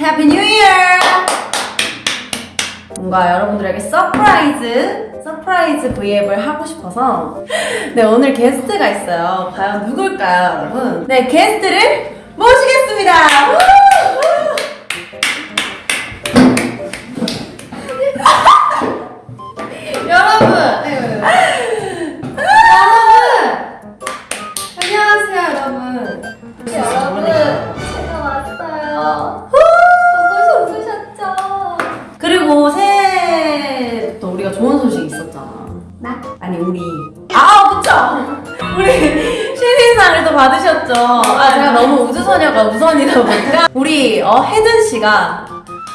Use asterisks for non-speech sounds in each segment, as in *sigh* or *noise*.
Happy New Year! 뭔가 여러분들에게 surprise, surprise 브이앱을 하고 싶어서 네, 오늘 게스트가 있어요. 과연 누굴까요, 여러분? 네, 게스트를 모시겠습니다! 상을 받으셨죠. 아, 제가 너무 우주소녀가 우선이다 보니까. 우리, 어, 혜든 씨가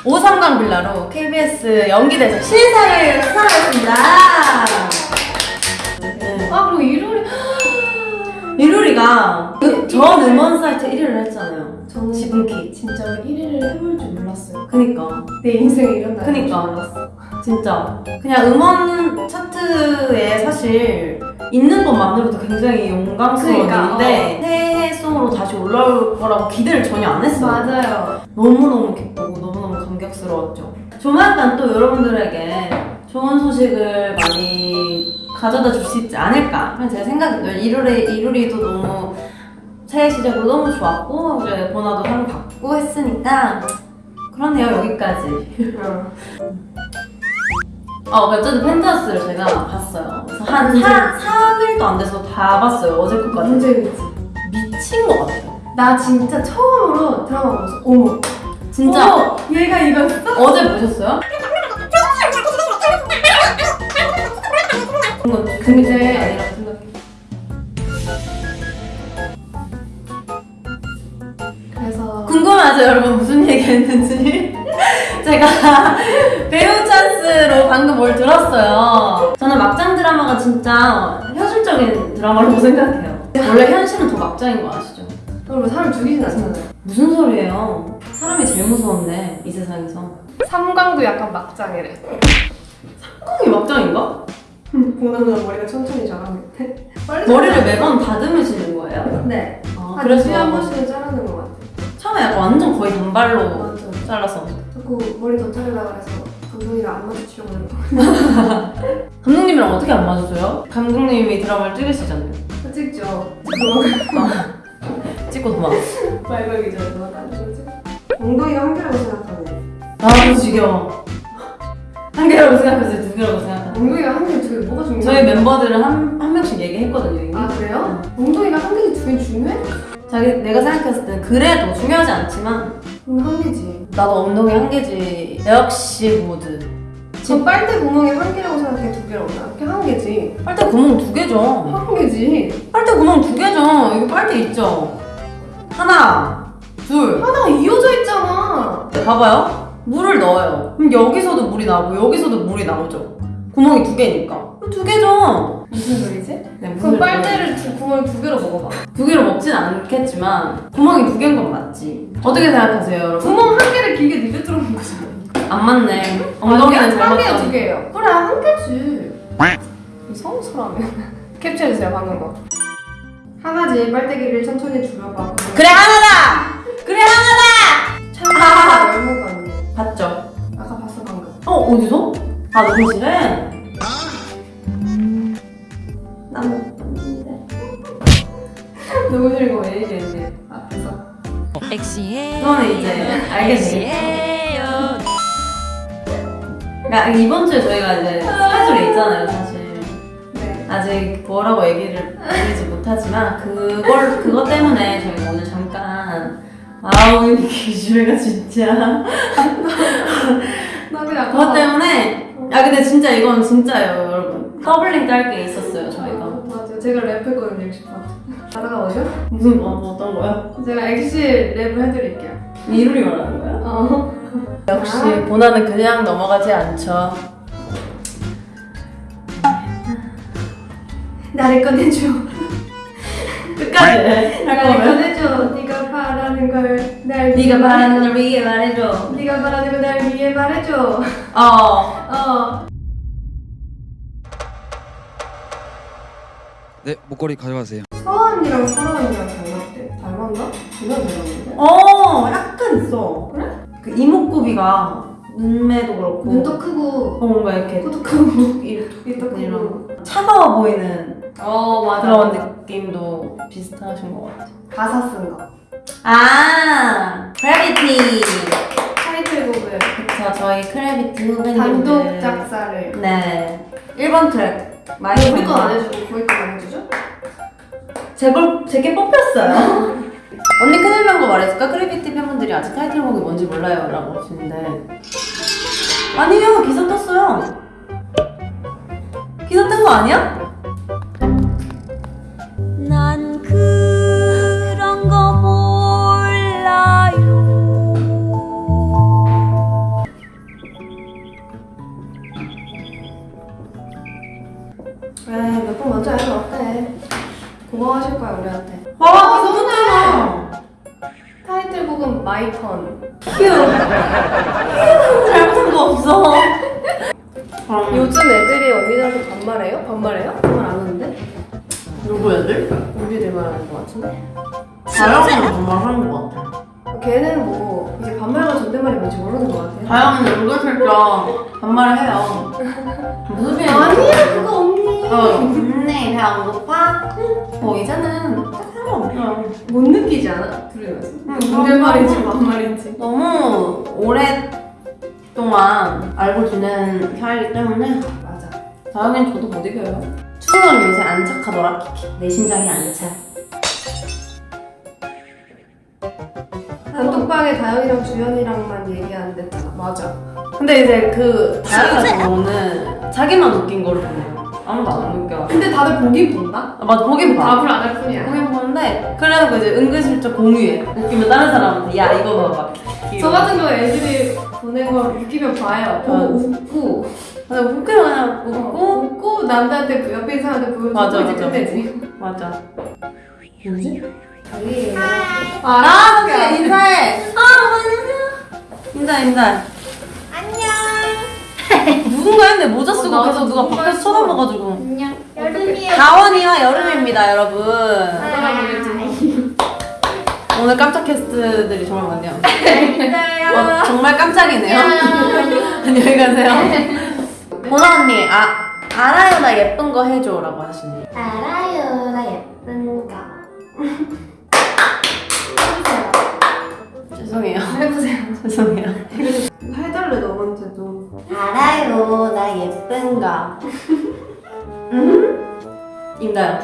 오삼강 빌라로 KBS 연기대상 신인상을 수상했습니다. 네. 아, 그리고 이루리. 이루리가 그 전 음원 사이트 1위를 했잖아요. 저는 지분키. 진짜 1위를 해볼 줄 몰랐어요. 그니까. 내 인생에 이런 날이 그니까. 몰랐어. 진짜 그냥 음원 차트에 사실 있는 것만으로도 굉장히 용감스러운 그러니까, 일인데 새해송으로 다시 올라올 거라고 기대를 전혀 안 했어요. 맞아요. 너무너무 기쁘고 너무너무 감격스러웠죠. 조만간 또 여러분들에게 좋은 소식을 많이 가져다 줄 수 있지 않을까 그냥 제 생각이에요 이루리, 이루리도 너무 새해 시작으로 너무 좋았고 이제 보나도 상 받고 했으니까 그렇네요 여기까지 어, 어쨌든 펜트하우스를 제가 봤어요. 그래서 한 언제? 4, 3일도 안 돼서 다 봤어요. 어제 것까지. 너무 재밌지? 미친 것 같아요. 나 진짜 처음으로 드라마 보면서 어머 진짜 어머, 얘가 이거였어? 어제 보셨어요? *laughs* 근데 생각해. 그래서 궁금하죠, 여러분? 무슨 얘기 했는지? 제가 *laughs* 배우 찬스로 방금 뭘 들었어요. 저는 막장 드라마가 진짜 현실적인 드라마라고 *laughs* 생각해요. 원래 현실은 더 막장인 거 아시죠? 여러분 사람 죽이진 않잖아요 무슨 소리예요? 사람이 제일 무서운데 이 세상에서 삼광도 약간 막장이래 콩이 막장인가? 보나보나 머리가 천천히 자라는데 빨리 *laughs* 머리를 매번 다듬으시는 거예요? 네 아, 한 그래서 2주에 한 번씩은 자르는 것 같아요 처음에 약간 완전 거의 단발로 맞아 잘라서 자꾸 머리 더 자르려고 해서 감독이랑 안 마주치려고 하는 거 *laughs* 감독님이랑 어떻게 안 맞으세요? 감독님이 드라마를 찍으시잖아요. 찍죠. *laughs* 찍고 도망. 말벌기 전에 도망가는 거지 엉덩이가 한 개라고 생각하네 나도 지겨워. 한 개라고 생각해서 두 개라고 생각하는 엉덩이가 한 개, 두 개, 뭐가 중요해? 저희 멤버들은 한, 한 명씩 얘기했거든요 이미. 아 그래요? 엉덩이가 한 개지 두개 중요해? 자기 내가 생각했을 때는 그래도 중요하지 않지만 응, 한 개지 나도 엉덩이 한 개지 역시 모드 저 빨대 구멍이 한 개라고 생각해 두 개라고 생각해? 한 개지 빨대 구멍 두 개죠 한 개지 빨대 구멍 두 개죠. 여기 빨대 있죠. 하나, 둘. 하나가 이어져 있잖아 네, 봐봐요. 물을 넣어요. 그럼 여기서도 물이 나오고 여기서도 물이 나오죠. 구멍이 두 개니까. 두 개죠. 무슨 소리지? 네, 물을 빨대를 두, 구멍을 두 개로 먹어봐 두 개로 먹진 않겠지만 구멍이 두 개인 건 맞지. 어떻게 생각하세요, 여러분? 구멍 한 개를 길게 니가 뚫어놓은 거잖아 안 맞네. 엉덩이는 잘한 개야 두 맞다. 개예요 그래 한 개지 이상한 사람이야 *laughs* 캡처해주세요 방금 거 하나지 빨대기를 천천히 줄여봐 그래 하나다. 그래 하나다. 참 아 열무가 아니야 봤죠? 아까 봤어 방금 어 어디서? 아 녹음실에. 나못 봤는데. 녹음실 이거 왜 얘기했는데 앞에서 엑시에요. 그거는 이제. 엑시에요. 그러니까 이번 주에 저희가 이제 스케줄이 있잖아요, 사실. 네 아직 뭐라고 얘기를 드리지 못하지만 그걸 그것 때문에 저희가 오늘 잠깐 아우 기주가 *laughs* 진짜 *laughs* 나 그냥 그것 때문에 아 근데 진짜 이건 진짜예요, 여러분. 더블링 딸 게 있었어요, 저희가. 맞아요 제가 랩했거든요 엑시 파트 가다가 오죠? 무슨 뭐, 뭐 어떤 거요? 제가 엑시 랩을 해드릴게요 이루리 말하는 거야? 어 역시 보나는 그냥 넘어가지 않죠. 나를 꺼내줘 끝까지 할 나를 꺼내줘 네가 바라는 걸 날 네가 바라는 걸 위해 말해줘. 네가 바라는 걸 날 위해 말해줘 어. *laughs* 어 네, 목걸이 가져가세요. 서원이랑 설아 언니랑 닮았대 닮았나? 존나 닮았는데? 어, 약간 있어. 그래? 그그 이목구비가 눈매도 그렇고 눈도 크고 어, 뭔가 이렇게 코도 크고 *laughs* 이렇게 입도 크고 이런 차가워 보이는 어 맞아 그런 느낌도 비슷하신 것 같아요. 가사 쓴 거. 아, 크래비티. 타이틀곡을 그쵸, 저희 크래비티 후배님들. 단독 작사를. 네. 1번 트랙. 마이 왜 우리 건 안 해주고 거기 건 안 해주죠? 제 걸 제 게 뽑혔어요. *laughs* 언니 큰일 난 거 말해줄까? 크래비티 팬분들이 아직 타이틀곡이 뭔지 몰라요 라고 하시는데 아니요 기사 떴어요 기사 뜬 거 아니야? 고마워하실 거야 우리한테. 와 기사 떴잖아 타이틀곡은 My Turn. 휴 잘못한 거 없어 아, 요즘 애들이 언니들한테 반말해요? 반말해요? 반말 안 하는데? 누구 애들? 우리들 말하는 거 같은데? 다영이는 정말 하는 것 같아 걔는 뭐 이제 반말과 존댓말이 뭔지 모르는 것 같아요. 다영이는 은근슬쩍 반말을 해요 무슨 소리야 아니야 그거 언니. 어, 언니 배 안 고파? 뭐 이제는 딱 상관없어요. 못 느끼지 않아? 들으면서. 응, 존댓말인지 반말인지. 너무 오랫동안 알고 지낸 사이기 때문에 맞아. 다영이는 저도 못 이겨요. 추성은 요새 안 착하더라. 내 심장이 안 차. 단톡방에 다영이랑 주연이랑만 얘기하는데 맞아. 근데 이제 그 같은 경우는 자기만 웃긴 거를 보내요. 아무도 안 웃겨. 근데 다들 보긴 본다? 아, 맞아, 보긴 봐. 답을 안 할 뿐이야. 보긴 보는데 그래놓고 이제 은근슬쩍 공유해. 웃기면 다른 사람한테 야 이거 봐봐. 저 같은 경우 애들이 보낸 걸 웃기면 봐요. 보고 어. 웃고 맞아, 웃기면 그냥 웃고 웃고 웃고 남들한테 그 옆에 있는 사람한테 보여주고 맞아, 이제 맞아. 끝내지. 맞아. 뭐지? 자기 아, 그래, 인사해. 아, 안녕. 인사, 인사. 누군가 했는데 모자 쓰고 어, 계속 누가 밖에서. 쳐다봐가지고. 안녕. 다원이와 여름입니다, 여러분. 돌아보겠지. 오늘 깜짝 캐스트들이 정말 많네요. *laughs* 어, 정말 깜짝이네요. *laughs* 안녕히 가세요. *laughs* 보나 언니, 아, 알아요, 나 예쁜 거 해줘 라고 하시네. 알아요 나 예쁜가. 죄송해요. 해보세요. 죄송해요. 해달래 너한테도. 알아요, 나 예쁜가. *laughs* 음? 임다요.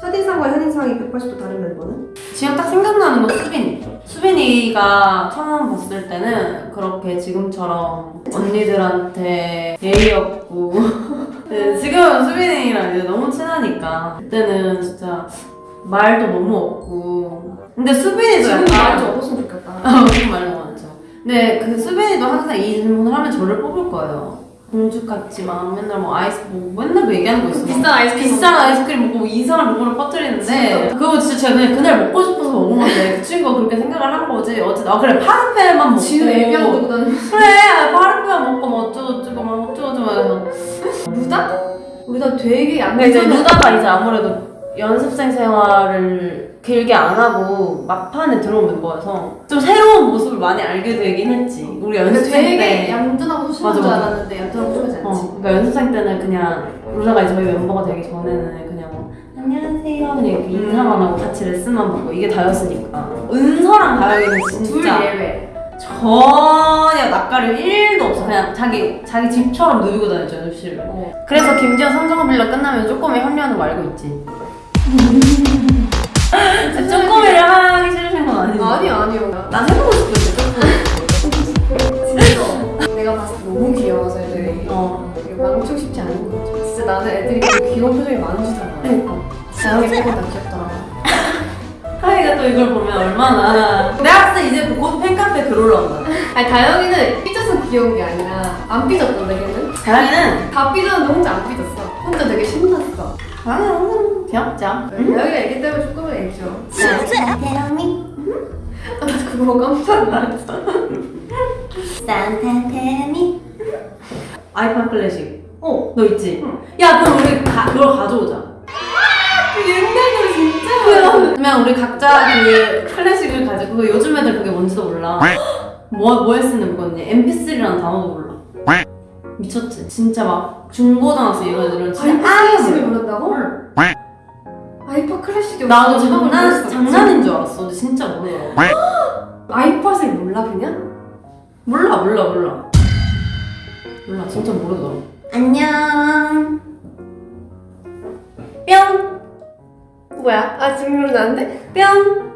첫인상과 현인상이 180도 다른 멤버는? 지금 딱 생각나는 건 수빈이. 수빈이가 처음 봤을 때는 그렇게 지금처럼 언니들한테 예의 없고 *laughs* 네, 지금은 수빈이랑 이제 너무 친하니까 그때는 진짜 말도 너무 없고 근데 수빈이도 지금 약간 말좀 없었으면 좋겠다. 아, 무슨 말도 많죠. 근데 그 수빈이도 항상 이 질문을 하면 저를 뽑을 거예요. 공주 같지 만 맨날 뭐 아이스 뭐 맨날 뭐 얘기하는 거 있어. 비싼 아이스크림 비싼 아이스크림 먹고 이상한 rumor을 퍼뜨리는데 그거 진짜 제가 그냥 그날 먹고 싶어서 먹은 건데 그 친구가 그렇게 생각을 한 거지. 어쨌든 아 그래 파르페만 먹고 지금 애비하고 두고 다니는 그래 파르페만 먹고 뭐 어쩌고저쩌고 막 어쩌고저쩌고 해서 루다? 루다 되게 근데 이제 얌전한 루다가 이제 아무래도 연습생 생활을 길게 안 하고 막판에 들어온 멤버여서 좀 새로운 모습을 많이 알게 되긴 했지. 우리 연습생 되게 때. 얌전하고 소심한 맞아, 줄 맞아. 알았는데 얌전하고 소심하지 않지. 어, 그러니까 연습생 때는 그냥 이제 저희 멤버가 되기 전에는 그냥 뭐 안녕하세요 그냥 이렇게 인사만 하고 같이 레슨만 받고 이게 다였으니까 은서랑 다영이는 둘 진짜 예외. 전혀 낯가림 1도 없어 그냥 자기 자기 집처럼 누비고 다녔죠 연습실을 어. 그래서 김지현 삼성어 빌려 끝나면 쪼꼬미 합류하는 거 알고 있지? *laughs* 난 해보고 싶은데 쪼꼬미 진짜 내가 봤을 때 너무 귀여워서 애들이 어 망치고 싶지 않은 거죠. 진짜 나는 애들이 귀여운 표정이 많으시잖아. 그러니까 다영이 빼고 다 귀엽더라. 하이가 또 이걸 보면 얼마나 내가 봤을 때 이제 곧 팬카페 글 올라온다 아니 다영이는 삐져서 귀여운 게 아니라 안 삐졌던데 걔는? 다영이는 다 삐졌는데 혼자 안 삐졌어. 혼자 되게 신났어. 다영이는 귀엽죠 다영이가 애기 때문에 조금은 애죠. 산타테미 아, 나 그거 깜짝 놀랐어. 산타 테미 아이팟 클래식 어. 너 있지? 응. 야 그럼 우리 가, 그걸 가져오자 그 옛날 노래 진짜 그러면 우리 각자 그 클래식을 가지고 그 요즘 애들 그게 뭔지도 몰라. 뭐 뭐에 쓰는 거니? MP3라는 단어도 몰라. 미쳤지. 진짜 막 중고등학생 이런 애들은 진짜 클래식을 몰라. 부른다고? 아이파 클래식이 나도 장난. 장난인 줄 알았어. 근데 진짜 모르더라고. 아이팟을 몰라 그냥? 몰라 몰라 몰라. 몰라 진짜 모르더라고. 안녕. 뿅 뭐야? 아 지금 그러는데? 뿅.